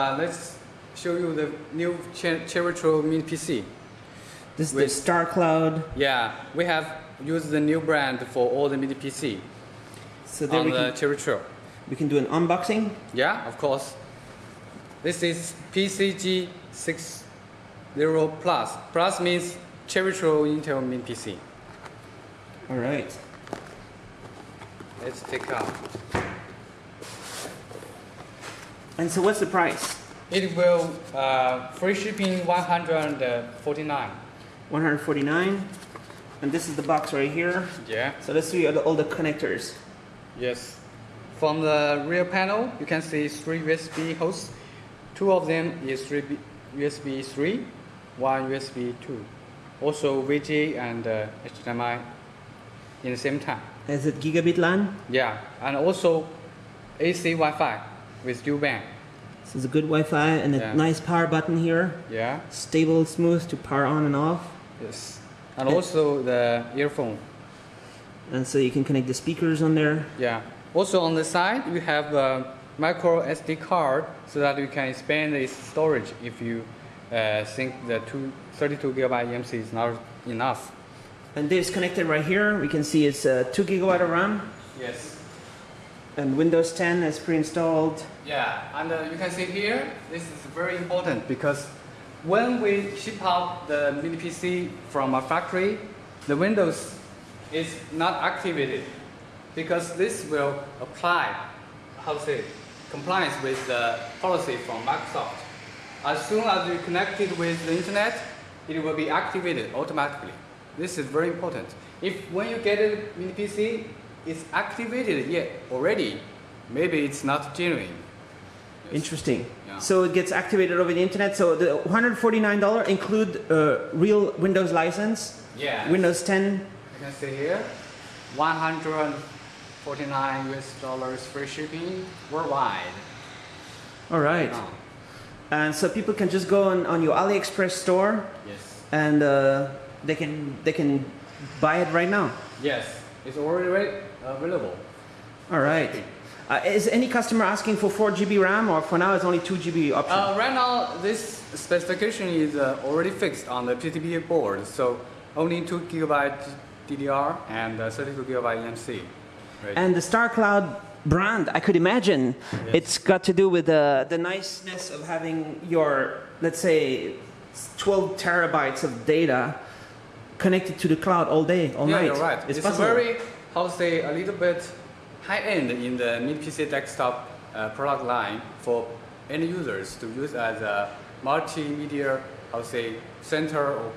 Uh, let's show you the new Cher- Cherry Trail Mini PC. This is the With- Star Cloud. Yeah, we have used the new brand for all the Mini PC So there on we the can, Cherry Trail. we can do an unboxing. Yeah, of course. This is PCG 60 Plus. Plus means Cherry Trail Intel Mini PC. All right. Let's take out. And so what's the price? It will uh, free shipping 149. 149. And this is the box right here. Yeah. So let's see all the, all the connectors. Yes. From the rear panel, you can see three USB hosts. Two of them is USB 3, one USB 2. Also VGA and uh, HDMI in the same time. Is it gigabit LAN? Yeah, and also AC Wi-Fi with dual band. This is a good Wi-Fi and a Yeah. nice power button here. Yeah. Stable, smooth to power on and off. Yes. And Uh, also the earphone. And so you can connect the speakers on there. Yeah. Also on the side, you have a micro SD card so that you can expand its storage if you uh, think the two, 32 gigabyte eMMC is not enough. And this connected right here. We can see it's uh, 2 gigabyte of RAM Yes. And Windows 10 is pre-installed. Yeah, and uh, you can see here, this is very important because when we ship out the mini PC from a factory, the Windows is not activated because this will apply, how to say, compliance with the policy from Microsoft. As soon as you connect it with the internet, it will be activated automatically. This is very important. If when you get a mini PC, it's activated yet already, maybe it's not genuine. Yes. Interesting. Yeah. So it gets activated over the internet. So the $149 include a real Windows license, Yeah. Windows 10. You can see here, 149 US dollars free shipping worldwide. All right. And so people can just go on, on your AliExpress store yes. and uh, they can they can buy it right now. Yes, it's already available. All right. Uh, is any customer asking for 4 GB RAM or for now it's only 2 GB option? Uh, right now, this specification is uh, already fixed on the PCBA board, so only 2 GB DDR and uh, 32 GB eMMC. Right. and the Star Cloud brand, I could imagine Yes. it's got to do with the, the niceness of having your, let's say, 12 terabytes of data connected to the cloud all day, all yeah, night. you're right. It's, It's, possible. very, how say, a little bit high end in the mid PC desktop uh, product line for end users to use as a multimedia, how say, center or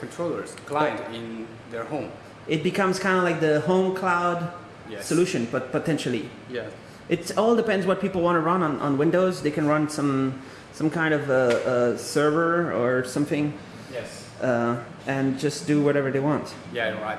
controllers, client in their home. It becomes kind of like the home cloud Yes. solution, but potentially. Yeah. It all depends what people want to run on, on Windows. They can run some some kind of a, a server or something Yes. uh, and just do whatever they want. Yeah, right.